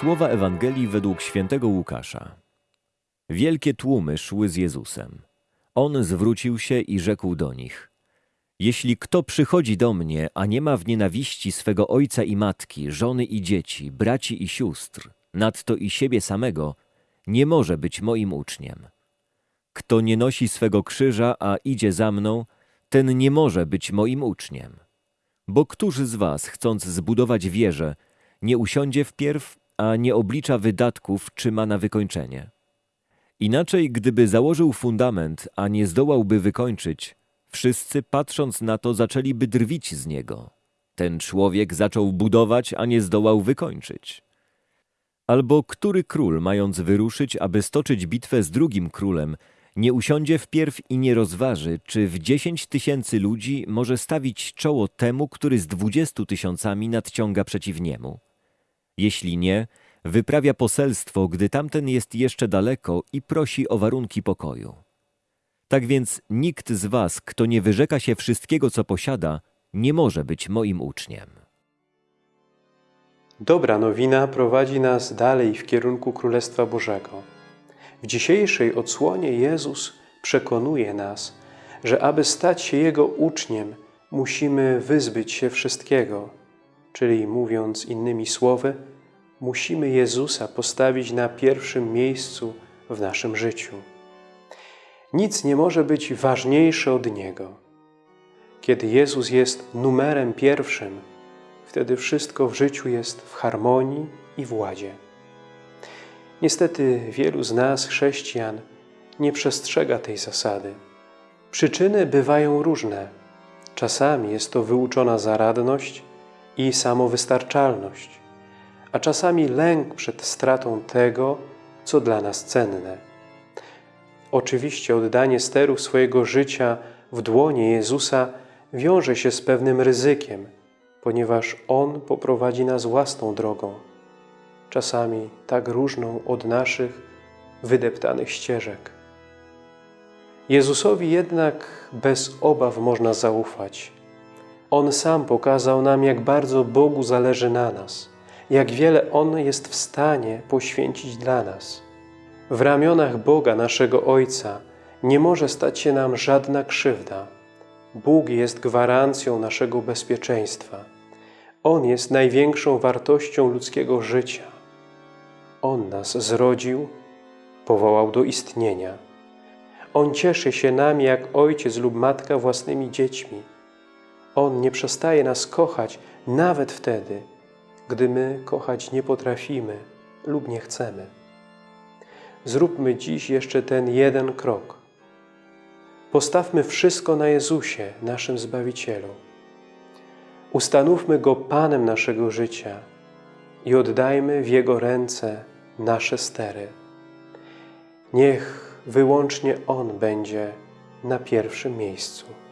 Słowa Ewangelii według świętego Łukasza. Wielkie tłumy szły z Jezusem. On zwrócił się i rzekł do nich: Jeśli kto przychodzi do mnie, a nie ma w nienawiści swego ojca i matki, żony i dzieci, braci i sióstr, nadto i siebie samego, nie może być moim uczniem. Kto nie nosi swego krzyża, a idzie za mną, ten nie może być moim uczniem. Bo któż z was, chcąc zbudować wieżę, nie usiądzie wpierw, a nie oblicza wydatków, czy ma na wykończenie? Inaczej, gdyby założył fundament, a nie zdołałby wykończyć, wszyscy patrząc na to zaczęliby drwić z niego. Ten człowiek zaczął budować, a nie zdołał wykończyć. Albo który król, mając wyruszyć, aby stoczyć bitwę z drugim królem, nie usiądzie wpierw i nie rozważy, czy w dziesięć tysięcy ludzi może stawić czoło temu, który z dwudziestu tysiącami nadciąga przeciw niemu. Jeśli nie, wyprawia poselstwo, gdy tamten jest jeszcze daleko i prosi o warunki pokoju. Tak więc nikt z was, kto nie wyrzeka się wszystkiego, co posiada, nie może być moim uczniem. Dobra nowina prowadzi nas dalej w kierunku Królestwa Bożego. W dzisiejszej odsłonie Jezus przekonuje nas, że aby stać się Jego uczniem, musimy wyzbyć się wszystkiego, czyli mówiąc innymi słowy, musimy Jezusa postawić na pierwszym miejscu w naszym życiu. Nic nie może być ważniejsze od Niego. Kiedy Jezus jest numerem pierwszym, wtedy wszystko w życiu jest w harmonii i w ładzie. Niestety wielu z nas, chrześcijan, nie przestrzega tej zasady. Przyczyny bywają różne. Czasami jest to wyuczona zaradność i samowystarczalność, a czasami lęk przed stratą tego, co dla nas cenne. Oczywiście oddanie sterów swojego życia w dłonie Jezusa wiąże się z pewnym ryzykiem, ponieważ On poprowadzi nas własną drogą, czasami tak różną od naszych wydeptanych ścieżek. Jezusowi jednak bez obaw można zaufać. On sam pokazał nam, jak bardzo Bogu zależy na nas, jak wiele On jest w stanie poświęcić dla nas. W ramionach Boga, naszego Ojca, nie może stać się nam żadna krzywda. Bóg jest gwarancją naszego bezpieczeństwa. On jest największą wartością ludzkiego życia. On nas zrodził, powołał do istnienia. On cieszy się nami jak ojciec lub matka własnymi dziećmi. On nie przestaje nas kochać nawet wtedy, gdy my kochać nie potrafimy lub nie chcemy. Zróbmy dziś jeszcze ten jeden krok. Postawmy wszystko na Jezusie, naszym Zbawicielu. Ustanówmy Go Panem naszego życia i oddajmy w Jego ręce nasze stery. Niech wyłącznie On będzie na pierwszym miejscu.